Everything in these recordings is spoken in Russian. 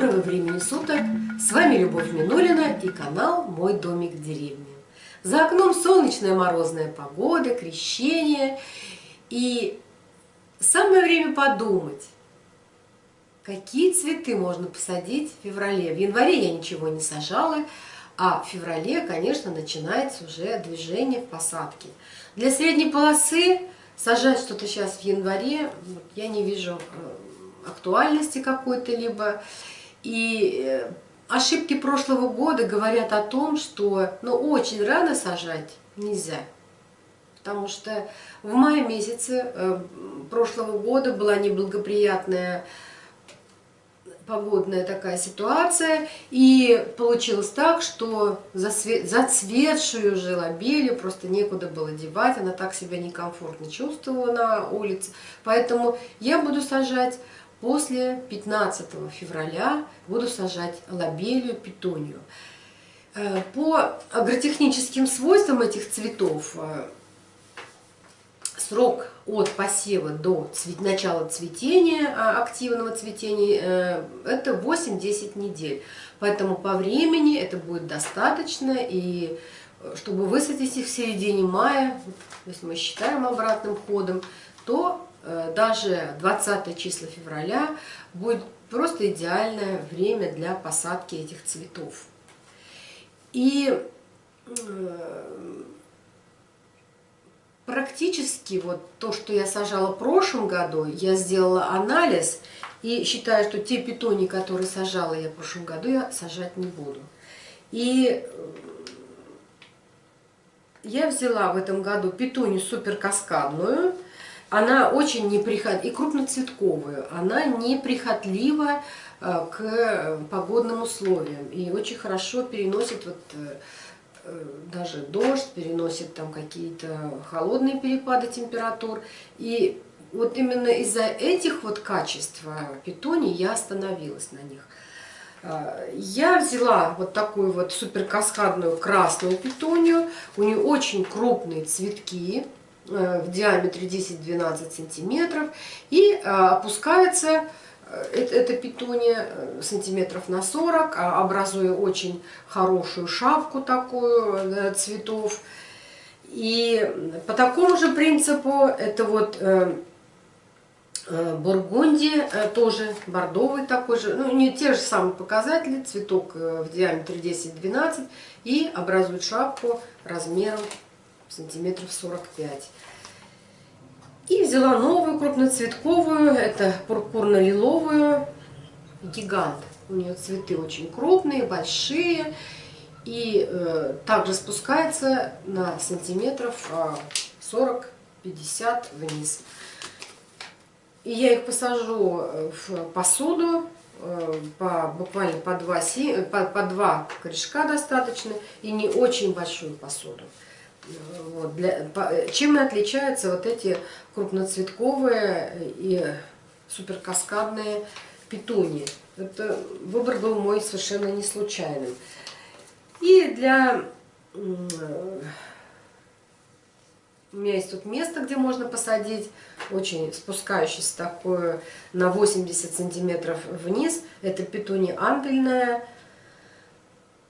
Доброго времени суток! С вами Любовь Минулина и канал «Мой домик в деревне». За окном солнечная морозная погода, крещение. И самое время подумать, какие цветы можно посадить в феврале. В январе я ничего не сажала, а в феврале, конечно, начинается уже движение в посадке. Для средней полосы сажать что-то сейчас в январе я не вижу э, актуальности какой-то либо. И э, ошибки прошлого года говорят о том, что ну, очень рано сажать нельзя. Потому что в мае месяце э, прошлого года была неблагоприятная погодная такая ситуация, и получилось так, что зацветшую уже лобелью просто некуда было девать, она так себя некомфортно чувствовала на улице, поэтому я буду сажать после 15 февраля, буду сажать лобелью, питонию. Э, по агротехническим свойствам этих цветов э, срок от посева до начала цветения, а, активного цветения, э, это 8-10 недель. Поэтому по времени это будет достаточно, и чтобы высадить их в середине мая, если мы считаем обратным ходом, то даже 20 числа февраля будет просто идеальное время для посадки этих цветов. И практически вот то, что я сажала в прошлом году, я сделала анализ и считаю, что те питони, которые сажала я в прошлом году, я сажать не буду. И э, я взяла в этом году питонию суперкаскадную. Она очень неприхотлива, и крупноцветковую. Она неприхотлива э, к погодным условиям и очень хорошо переносит вот э, Э, даже дождь, переносит там какие-то холодные перепады температур. И вот именно из-за этих вот качеств питоний я остановилась на них. Э, я взяла вот такую вот суперкаскадную красную питонию. У нее очень крупные цветки э, в диаметре 10-12 сантиметров. И опускается это, это питония э, сантиметров на 40, а образуя очень хорошую шапку такую э, цветов. И по такому же принципу это вот э, Бургундия, тоже бордовый такой же, ну не те же самые показатели, цветок в диаметре 10-12 и образует шапку размером сантиметров 45. И взяла новую крупноцветковую, это пурпурно-лиловую, гигант. У нее цветы очень крупные, большие. И э, также спускается на сантиметров 40-50 а, вниз. И я их посажу э, в посуду, э, по, буквально по два, по, по два корешка достаточно, и не очень большую посуду. Вот, для, по, чем отличаются вот эти крупноцветковые и суперкаскадные петунии? Это выбор был мой совершенно не случайным. И для... У меня есть тут место, где можно посадить, очень спускающийся такое на 80 сантиметров вниз. Это петуния ампельная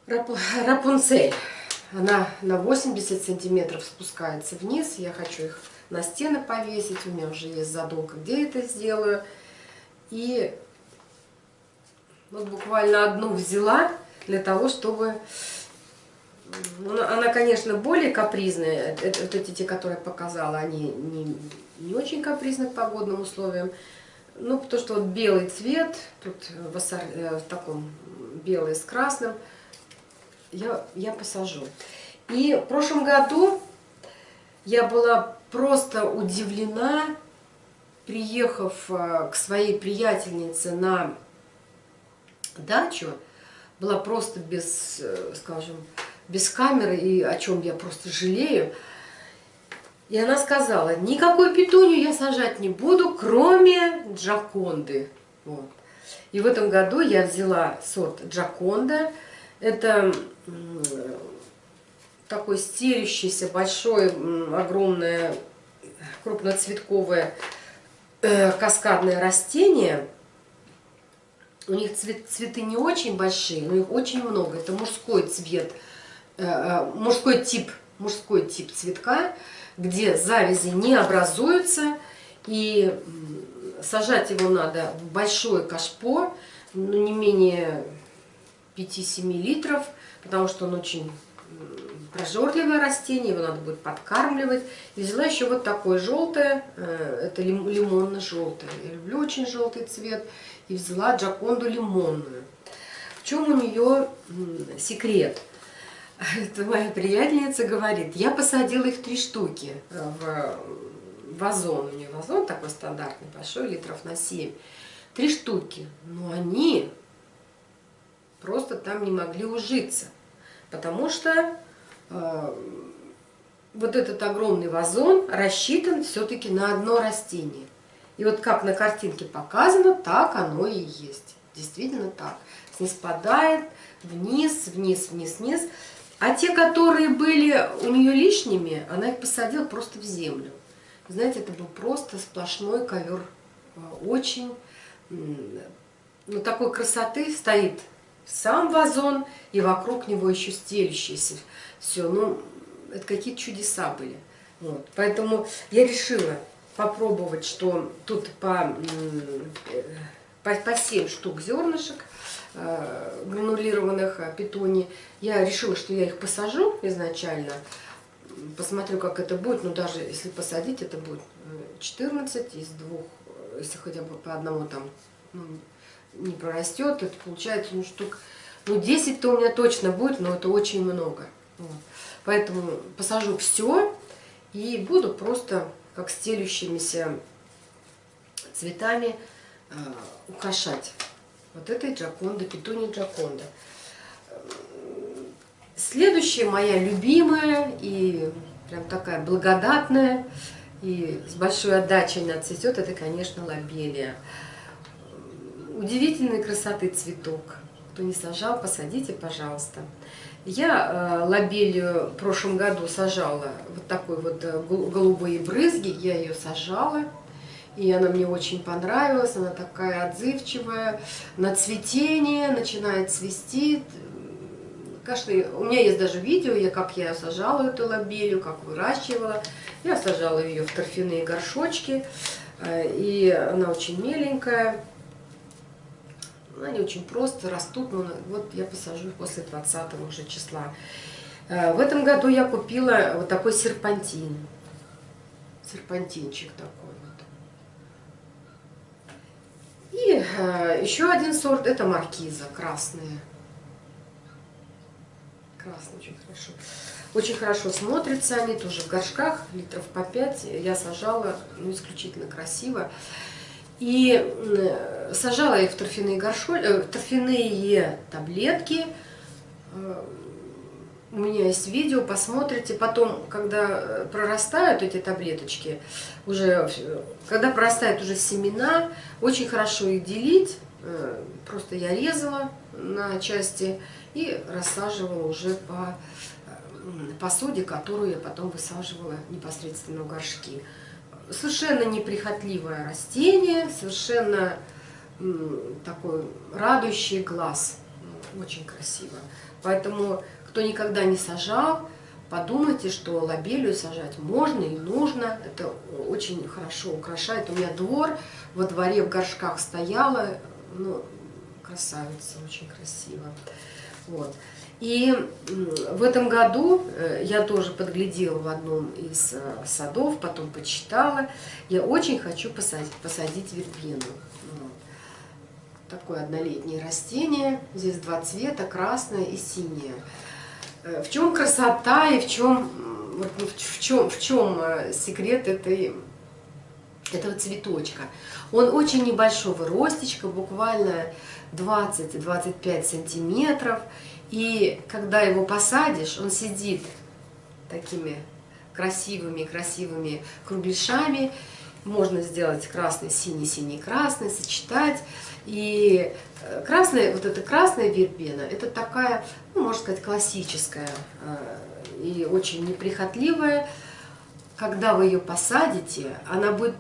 Рапунцель. Она на 80 сантиметров спускается вниз. Я хочу их на стены повесить. У меня уже есть задумка, где это сделаю. И вот буквально одну взяла для того, чтобы... Ну, она, конечно, более капризная. Это, вот эти, те, которые я показала, они не, не очень капризны к погодным условиям. Ну, потому что вот белый цвет, тут в, э, в таком белый с красным – я, я посажу. И в прошлом году я была просто удивлена, приехав э, к своей приятельнице на дачу, была просто без, э, скажем, без камеры, и о чем я просто жалею. И она сказала, никакой петунью я сажать не буду, кроме джаконды. Вот. И в этом году я взяла сорт джаконда. Это такой стелющийся, большой, огромное, крупноцветковое э, каскадное растение. У них цвет, цветы не очень большие, но их очень много. Это мужской цвет, э, э, мужской тип, мужской тип цветка, где завязи не образуются. И сажать его надо в большое кашпо, ну, не менее 5-7 литров, потому что он очень прожорливое растение, его надо будет подкармливать. И взяла еще вот такое желтое, э, это лимонно-желтое. Я люблю очень желтый цвет. И взяла джаконду лимонную. В чем у нее секрет? Это моя приятельница говорит, я посадила их три штуки в вазон. У нее вазон такой стандартный, большой, литров на 7. Три штуки. Но они просто там не могли ужиться. Потому что э, вот этот огромный вазон рассчитан все-таки на одно растение. И вот как на картинке показано, так оно и есть. Действительно так. Снеспадает вниз, вниз, вниз, вниз. А те, которые были у нее лишними, она их посадила просто в землю. Знаете, это был просто сплошной ковер. Э, очень, ну, такой красоты стоит сам вазон, и вокруг него еще стелющийся. Все, ну, это какие-то чудеса были. Вот. Поэтому я решила попробовать, что тут по, по, по 7 штук зернышек э, гранулированных э, питони. Я решила, что я их посажу изначально, посмотрю, как это будет. Но даже если посадить, это будет 14 из двух, если хотя бы по одному там ну, не прорастет, это получается ну, штук, ну 10-то у меня точно будет, но это очень много. Вот. Поэтому посажу все и буду просто как стелющимися цветами э, украшать. Вот этой джаконда, петуни джаконда. Следующая моя любимая и прям такая благодатная и с большой отдачей она цветет, это, конечно, лобелия удивительной красоты цветок. Кто не сажал, посадите, пожалуйста. Я э, лобелию в прошлом году сажала вот такой вот э, голубые брызги. Я ее сажала. И она мне очень понравилась. Она такая отзывчивая. На цветение начинает цвести. Конечно, у меня есть даже видео, я, как я сажала эту лобелию, как выращивала. Я сажала ее в торфяные горшочки. Э, и она очень меленькая. Они очень просто растут, но вот я посажу их после 20 уже числа. Э, в этом году я купила вот такой серпантин. Серпантинчик такой вот. И э, еще один сорт, это маркиза, красные. Красный очень хорошо. Очень хорошо смотрятся они, тоже в горшках, литров по 5. Я сажала, ну, исключительно красиво. И сажала их в торфяные, горшоль, э, торфяные таблетки. Э, у меня есть видео, посмотрите. Потом, когда э, прорастают эти таблеточки, уже, когда прорастают уже семена, очень хорошо их делить. Э, просто я резала на части и рассаживала уже по посуде, которую я потом высаживала непосредственно в горшки совершенно неприхотливое растение, совершенно такой радующий глаз. Очень красиво. Поэтому, кто никогда не сажал, подумайте, что лобелию сажать можно и нужно. Это очень хорошо украшает. У меня двор, во дворе в горшках стояла. Ну, красавица, очень красиво. Вот. И в этом году э, я тоже подглядела в одном из э, садов, потом почитала. Я очень хочу посадить, посадить вербену. Такое однолетнее растение. Здесь два цвета, красное и синее. Э, в чем красота и в чем, ну, в чем, в чем секрет этой, этого цветочка? Он очень небольшого ростечка, буквально 20-25 сантиметров. И когда его посадишь, он сидит такими красивыми-красивыми кругляшами. Можно сделать красный, синий, синий, красный, сочетать. И э, красная, вот эта красная вербена, это такая, ну, можно сказать, классическая э, и очень неприхотливая. Когда вы ее посадите, она будет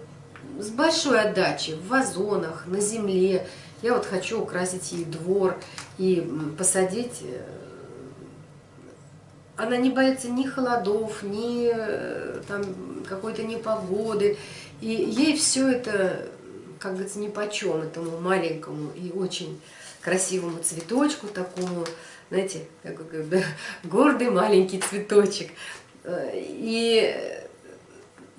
с большой отдачей в вазонах, на земле, Я вот хочу украсить ей двор и посадить э, она не боится ни холодов, ни э, там какой-то непогоды. И ей все это, как говорится, ни почем этому маленькому и очень красивому цветочку такому, знаете, да, гордый маленький цветочек. Э, и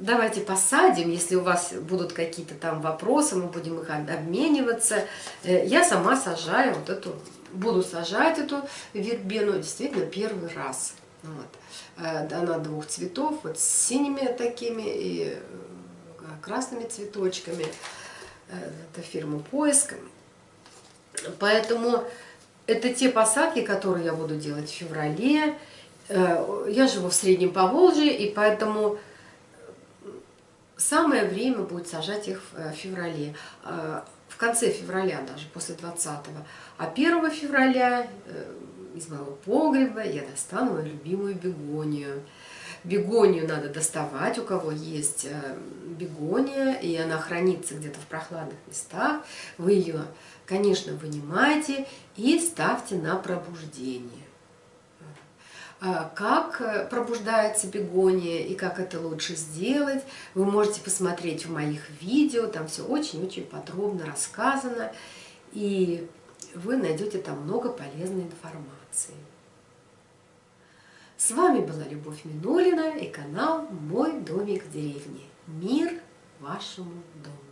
давайте посадим, если у вас будут какие-то там вопросы, мы будем их обмениваться. Э, я сама сажаю вот эту, буду сажать эту вербену действительно первый раз. Вот. Э, она двух цветов, вот с синими такими и э, красными цветочками. Это фирма Поиск. Поэтому это те посадки, которые я буду делать в феврале. Я живу в Среднем Поволжье, и поэтому самое время будет сажать их в феврале. В конце февраля даже, после 20-го. А 1 февраля из моего погреба я достану мою любимую бегонию. Бегонию надо доставать, у кого есть э, бегония, и она хранится где-то в прохладных местах. Вы ее, конечно, вынимаете и ставьте на пробуждение. А как э, пробуждается бегония и как это лучше сделать, вы можете посмотреть в моих видео, там все очень-очень подробно рассказано, и вы найдете там много полезной информации. С вами была Любовь Минулина и канал «Мой домик в деревне». Мир вашему дому!